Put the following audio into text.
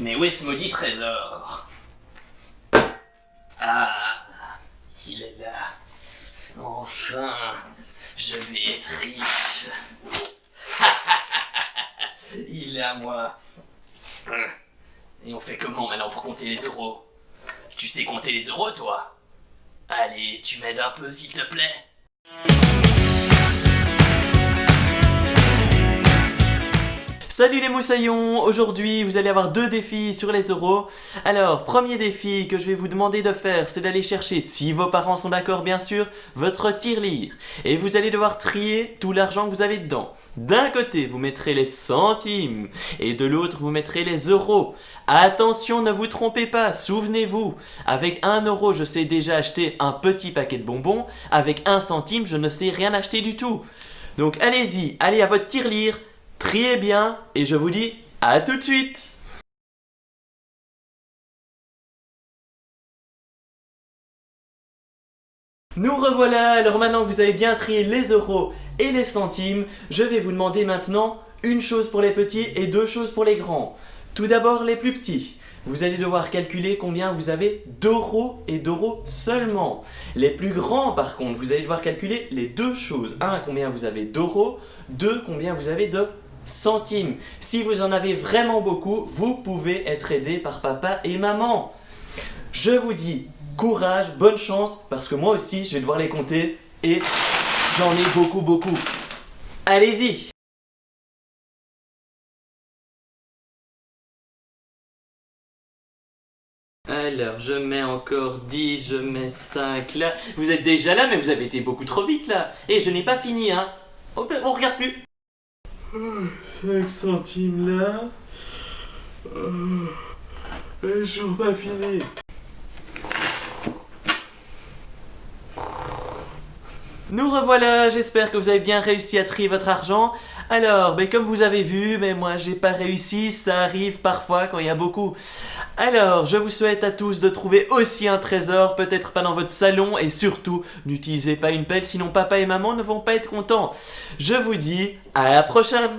Mais où est ce maudit trésor? Ah, il est là. Enfin, je vais être riche. il est à moi. Et on fait comment maintenant pour compter les euros? Tu sais compter les euros, toi? Allez, tu m'aides un peu, s'il te plaît Salut les moussaillons Aujourd'hui, vous allez avoir deux défis sur les euros. Alors, premier défi que je vais vous demander de faire, c'est d'aller chercher, si vos parents sont d'accord bien sûr, votre tirelire. Et vous allez devoir trier tout l'argent que vous avez dedans. D'un côté, vous mettrez les centimes et de l'autre, vous mettrez les euros. Attention, ne vous trompez pas, souvenez-vous, avec un euro, je sais déjà acheter un petit paquet de bonbons, avec un centime, je ne sais rien acheter du tout. Donc allez-y, allez à votre tirelire, triez bien et je vous dis à tout de suite Nous revoilà, alors maintenant que vous avez bien trié les euros et les centimes, je vais vous demander maintenant une chose pour les petits et deux choses pour les grands. Tout d'abord les plus petits. Vous allez devoir calculer combien vous avez d'euros et d'euros seulement. Les plus grands par contre, vous allez devoir calculer les deux choses. Un, combien vous avez d'euros. Deux, combien vous avez de centimes. Si vous en avez vraiment beaucoup, vous pouvez être aidé par papa et maman. Je vous dis courage, bonne chance, parce que moi aussi je vais devoir les compter et j'en ai beaucoup beaucoup. Allez-y Alors, je mets encore 10, je mets 5 là. Vous êtes déjà là, mais vous avez été beaucoup trop vite là. Et je n'ai pas fini, hein. On, peut- on regarde plus. 5 centimes là. Et toujours pas fini. Nous revoilà, j'espère que vous avez bien réussi à trier votre argent. Alors, ben comme vous avez vu, mais moi j'ai pas réussi, ça arrive parfois quand il y a beaucoup. Alors, je vous souhaite à tous de trouver aussi un trésor, peut-être pas dans votre salon, et surtout, n'utilisez pas une pelle, sinon papa et maman ne vont pas être contents. Je vous dis à la prochaine